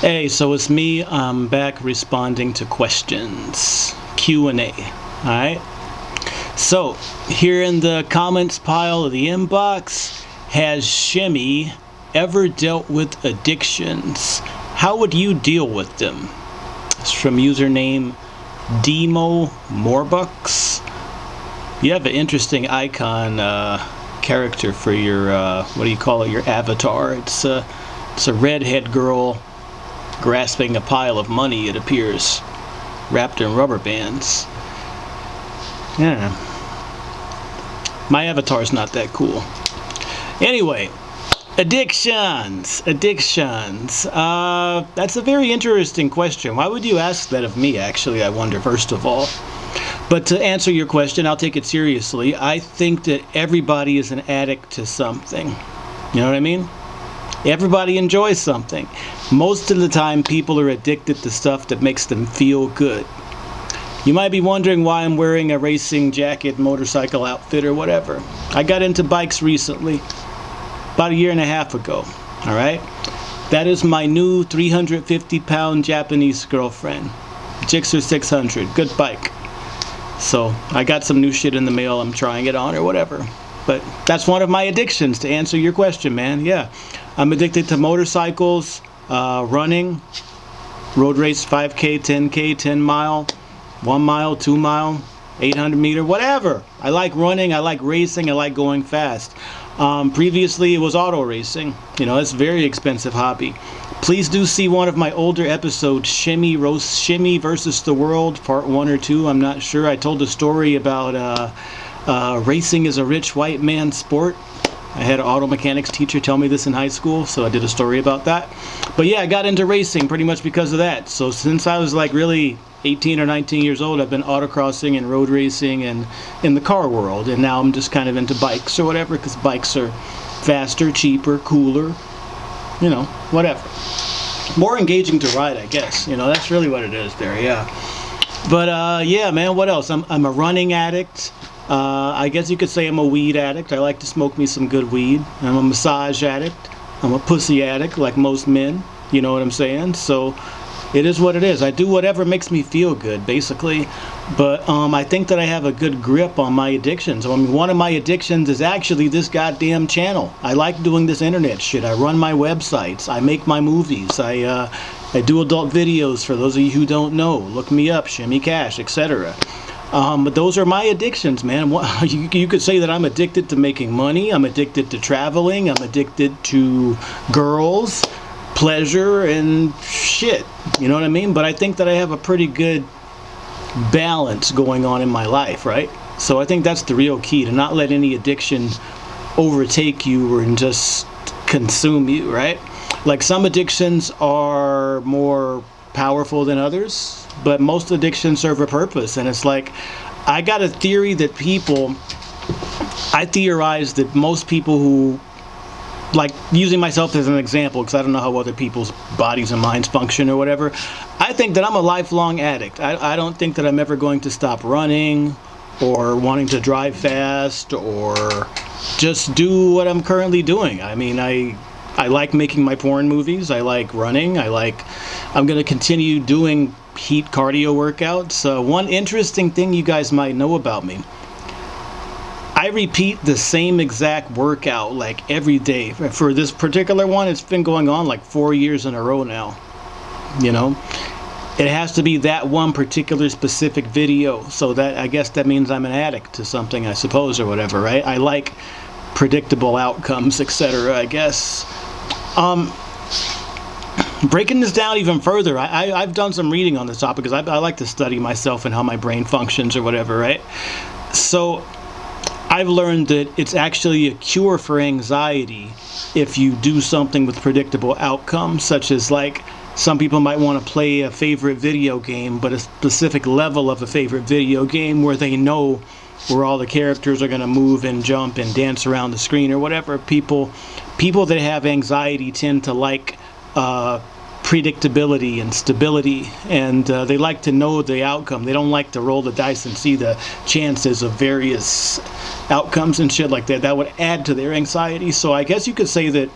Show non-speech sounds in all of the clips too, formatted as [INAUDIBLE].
Hey, so it's me. I'm back responding to questions. Q&A. Alright? So, here in the comments pile of the inbox, has Shimmy ever dealt with addictions? How would you deal with them? It's from username Demo Morbucks. You have an interesting icon uh, character for your, uh, what do you call it, your avatar. It's a, it's a redhead girl grasping a pile of money, it appears, wrapped in rubber bands. Yeah. My avatar's not that cool. Anyway, addictions. Addictions. Uh, that's a very interesting question. Why would you ask that of me, actually, I wonder, first of all? But to answer your question, I'll take it seriously. I think that everybody is an addict to something. You know what I mean? Everybody enjoys something. Most of the time, people are addicted to stuff that makes them feel good. You might be wondering why I'm wearing a racing jacket, motorcycle outfit, or whatever. I got into bikes recently, about a year and a half ago. All right? That is my new 350 pound Japanese girlfriend. Gixxer 600. Good bike. So I got some new shit in the mail. I'm trying it on or whatever. But that's one of my addictions to answer your question, man. Yeah. I'm addicted to motorcycles, uh, running, road race 5K, 10K, 10 mile, 1 mile, 2 mile, 800 meter, whatever. I like running, I like racing, I like going fast. Um, previously, it was auto racing. You know, it's a very expensive hobby. Please do see one of my older episodes, Shimmy Roast Shimmy versus the World, part one or two. I'm not sure. I told a story about uh, uh, racing is a rich white man sport. I had an auto mechanics teacher tell me this in high school, so I did a story about that. But yeah, I got into racing pretty much because of that. So since I was like really 18 or 19 years old, I've been autocrossing and road racing and in the car world. And now I'm just kind of into bikes or whatever because bikes are faster, cheaper, cooler, you know, whatever. More engaging to ride, I guess. You know, that's really what it is there, yeah. But uh, yeah, man, what else? I'm, I'm a running addict. Uh, I guess you could say I'm a weed addict. I like to smoke me some good weed. I'm a massage addict. I'm a pussy addict, like most men. You know what I'm saying? So it is what it is. I do whatever makes me feel good, basically. But um, I think that I have a good grip on my addictions. I mean, one of my addictions is actually this goddamn channel. I like doing this internet shit. I run my websites. I make my movies. I uh, I do adult videos for those of you who don't know. Look me up, Shimmy Cash, etc. Um, but those are my addictions, man. [LAUGHS] You, you could say that I'm addicted to making money. I'm addicted to traveling. I'm addicted to girls, pleasure, and shit. You know what I mean? But I think that I have a pretty good balance going on in my life, right? So I think that's the real key to not let any addiction overtake you or just consume you, right? Like some addictions are more powerful than others, but most addictions serve a purpose. And it's like, I got a theory that people, I theorize that most people who, like using myself as an example, because I don't know how other people's bodies and minds function or whatever, I think that I'm a lifelong addict. I, I don't think that I'm ever going to stop running or wanting to drive fast or just do what I'm currently doing. I mean, I I like making my porn movies. I like running. I like, I'm going to continue doing heat cardio workouts. Uh, one interesting thing you guys might know about me. I repeat the same exact workout like every day. For this particular one, it's been going on like four years in a row now. You know, it has to be that one particular specific video. So that I guess that means I'm an addict to something, I suppose, or whatever, right? I like predictable outcomes, [LAUGHS] etc. I guess. Um, breaking this down even further, I, I, have done some reading on this topic because I, I like to study myself and how my brain functions or whatever, right? So I've learned that it's actually a cure for anxiety if you do something with predictable outcomes, such as like some people might want to play a favorite video game, but a specific level of a favorite video game where they know where all the characters are going to move and jump and dance around the screen or whatever. People, people that have anxiety tend to like uh, predictability and stability, and uh, they like to know the outcome. They don't like to roll the dice and see the chances of various outcomes and shit like that. That would add to their anxiety. So I guess you could say that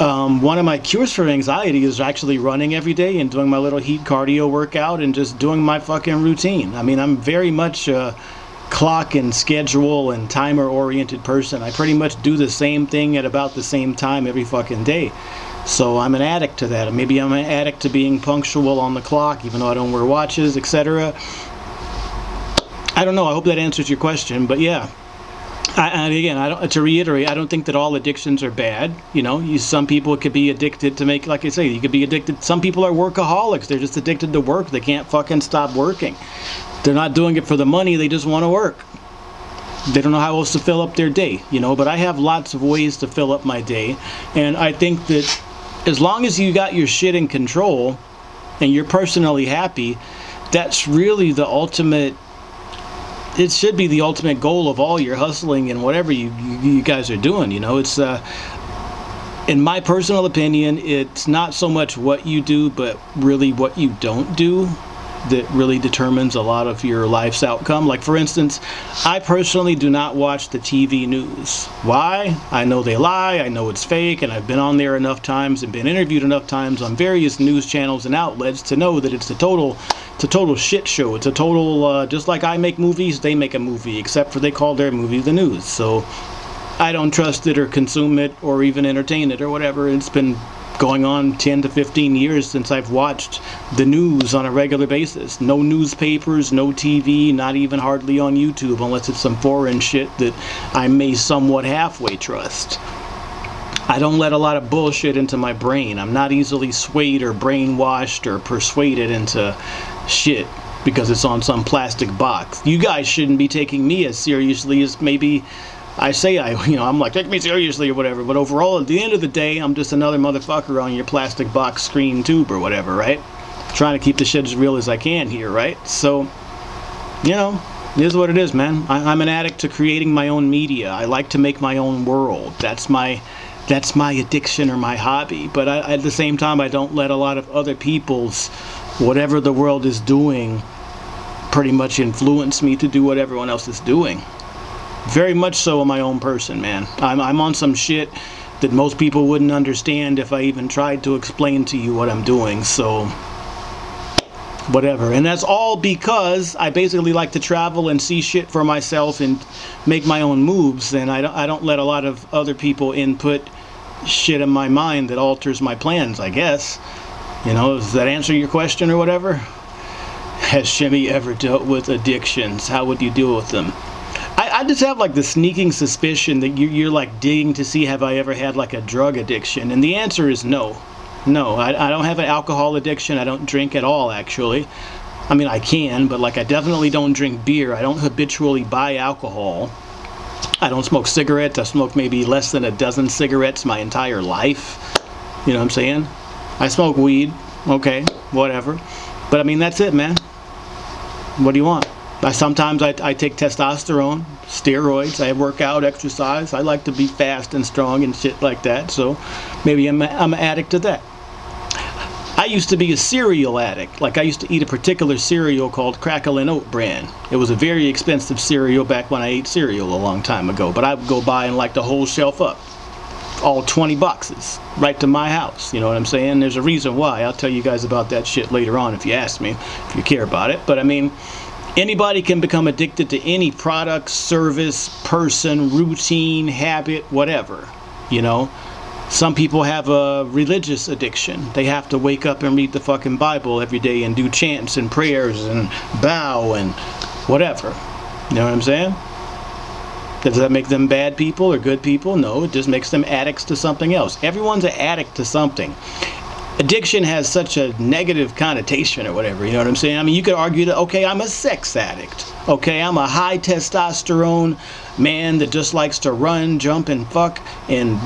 um, one of my cures for anxiety is actually running every day and doing my little heat cardio workout and just doing my fucking routine. I mean, I'm very much a clock and schedule and timer oriented person. I pretty much do the same thing at about the same time every fucking day. So I'm an addict to that. Maybe I'm an addict to being punctual on the clock, even though I don't wear watches, etc. I don't know. I hope that answers your question, but yeah. I, and again, I don't, to reiterate, I don't think that all addictions are bad. You know, you, some people could be addicted to make, like I say, you could be addicted. Some people are workaholics. They're just addicted to work. They can't fucking stop working. They're not doing it for the money. They just want to work. They don't know how else to fill up their day, you know. But I have lots of ways to fill up my day, and I think that as long as you got your shit in control and you're personally happy, that's really the ultimate it should be the ultimate goal of all your hustling and whatever you, you, guys are doing. You know, it's uh, in my personal opinion, it's not so much what you do, but really what you don't do that really determines a lot of your life's outcome. Like for instance, I personally do not watch the TV news. Why? I know they lie, I know it's fake, and I've been on there enough times and been interviewed enough times on various news channels and outlets to know that it's a total it's a total shit show. It's a total uh, just like I make movies, they make a movie, except for they call their movie the news. So I don't trust it or consume it or even entertain it or whatever. It's been going on 10 to 15 years since I've watched the news on a regular basis. No newspapers, no TV, not even hardly on YouTube unless it's some foreign shit that I may somewhat halfway trust. I don't let a lot of bullshit into my brain. I'm not easily swayed or brainwashed or persuaded into shit because it's on some plastic box. You guys shouldn't be taking me as seriously as maybe I say I, [LAUGHS] you know, I'm like, take me seriously or whatever, but overall, at the end of the day, I'm just another motherfucker on your plastic box screen tube or whatever, right? Trying to keep the shit as real as I can here, right? So, you know, it is what it is, man. I, am an addict to creating my own media. I like to make my own world. That's my, that's my addiction or my hobby. But I, at the same time, I don't let a lot of other people's, whatever the world is doing, pretty much influence me to do what everyone else is doing very much so a my own person, man. I'm, I'm on some shit that most people wouldn't understand if I even tried to explain to you what I'm doing, so whatever. And that's all because I basically like to travel and see shit for myself and make my own moves, and I don't, I don't let a lot of other people input shit in my mind that alters my plans, I guess. You know, does that answer your question or whatever? [LAUGHS] Has Shimmy ever dealt with addictions? How would you deal with them? I just have like the sneaking suspicion that you, you're like digging to see have I ever had like a drug addiction, and the answer is no. No, I, I don't have an alcohol addiction. I don't drink at all, actually. I mean, I can, but like I definitely don't drink beer. I don't habitually buy alcohol. I don't smoke cigarettes. I smoke maybe less than a dozen cigarettes my entire life. You know what I'm saying? I smoke weed. Okay, whatever. But I mean, that's it, man. What do you want? I, sometimes I, I take testosterone, steroids, I work out, exercise. I like to be fast and strong and shit like that. So maybe I'm, a, I'm an addict to that. I used to be a cereal addict. Like I used to eat a particular cereal called Cracklin' Oat Bran. It was a very expensive cereal back when I ate cereal a long time ago. But I would go buy and like the whole shelf up. All 20 boxes right to my house. You know what I'm saying? There's a reason why. I'll tell you guys about that shit later on if you ask me, if you care about it. But I mean, Anybody can become addicted to any product, service, person, routine, habit, whatever. You know, some people have a religious addiction. They have to wake up and read the fucking Bible every day and do chants and prayers and bow and whatever. You know what I'm saying? Does that make them bad people or good people? No, it just makes them addicts to something else. Everyone's an addict to something addiction has such a negative connotation or whatever, you know what I'm saying? I mean, you could argue that, okay, I'm a sex addict. Okay, I'm a high testosterone man that just likes to run, jump, and fuck and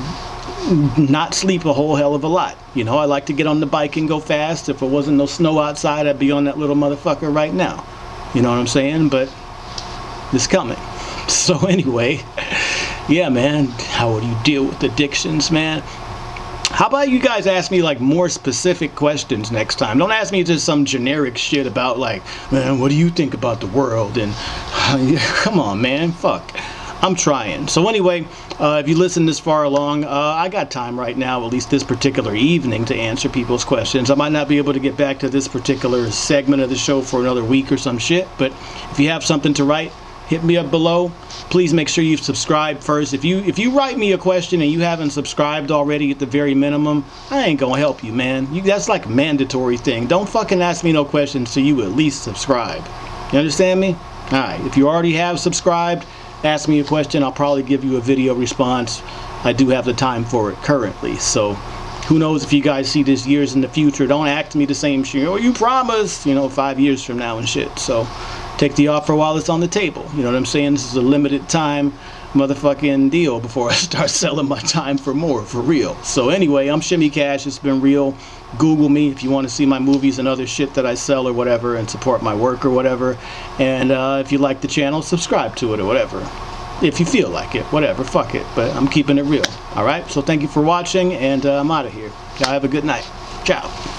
not sleep a whole hell of a lot. You know, I like to get on the bike and go fast. If it wasn't no snow outside, I'd be on that little motherfucker right now. You know what I'm saying? But it's coming. [LAUGHS] So anyway, [LAUGHS] yeah, man, how would you deal with addictions, man? How about you guys ask me like more specific questions next time? Don't ask me just some generic shit about like, man, what do you think about the world? And [LAUGHS] come on, man, fuck. I'm trying. So anyway, uh, if you listen this far along, uh, I got time right now, at least this particular evening, to answer people's questions. I might not be able to get back to this particular segment of the show for another week or some shit, but if you have something to write, hit me up below. Please make sure you subscribe first. If you if you write me a question and you haven't subscribed already at the very minimum i ain't gonna help you man. You that's like a mandatory thing. Don't fucking ask me no questions so you at least subscribe. You understand me? All right if you already have subscribed ask me a question i'll probably give you a video response. I do have the time for it currently so who knows if you guys see this years in the future. Don't act me the same shit. Oh you promised you know five years from now and shit so take the offer while it's on the table. You know what I'm saying? This is a limited time motherfucking deal before [LAUGHS] I start selling my time for more, for real. So anyway, I'm Shimmy Cash. It's been real. Google me if you want to see my movies and other shit that I sell or whatever and support my work or whatever. And uh, if you like the channel, subscribe to it or whatever. If you feel like it, whatever, fuck it. But I'm keeping it real. Alright, so thank you for watching and uh, I'm out of here. Y'all have a good night. Ciao.